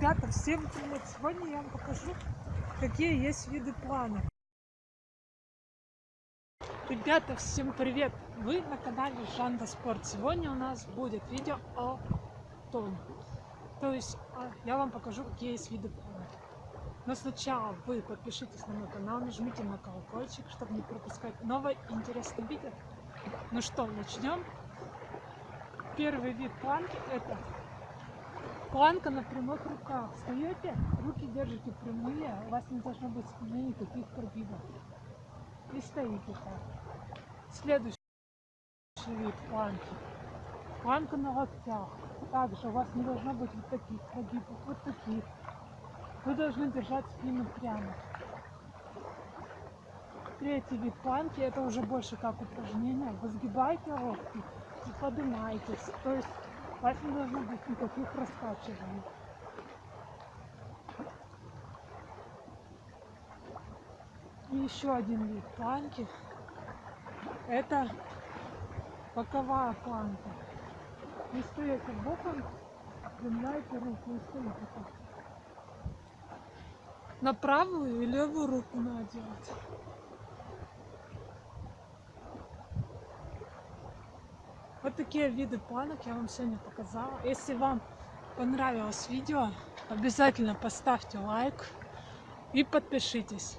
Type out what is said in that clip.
Ребята, всем привет! Сегодня я вам покажу, какие есть виды планов. Ребята, всем привет! Вы на канале Жанда Спорт. Сегодня у нас будет видео о том. То есть а, я вам покажу, какие есть виды планов. Но сначала вы подпишитесь на мой канал, нажмите на колокольчик, чтобы не пропускать новое интересное видео. Ну что, начнем. Первый вид планки это Планка на прямых руках. Встаете, руки держите прямые, у вас не должно быть в спине никаких прогибов. И стоите так. Следующий вид планки. Планка на локтях. Также у вас не должно быть вот таких прогибов, вот таких. Вы должны держать спину прямо. Третий вид планки, это уже больше как упражнение. Вы сгибаете локти и поднимаетесь. То есть у вас не должно быть никаких раскачиваний. И еще один вид планки. Это боковая планка. Вы стоите боком, прямляете руку и стоите так. На правую и левую руку надо делать. Вот такие виды планок я вам сегодня показала. Если вам понравилось видео, обязательно поставьте лайк и подпишитесь.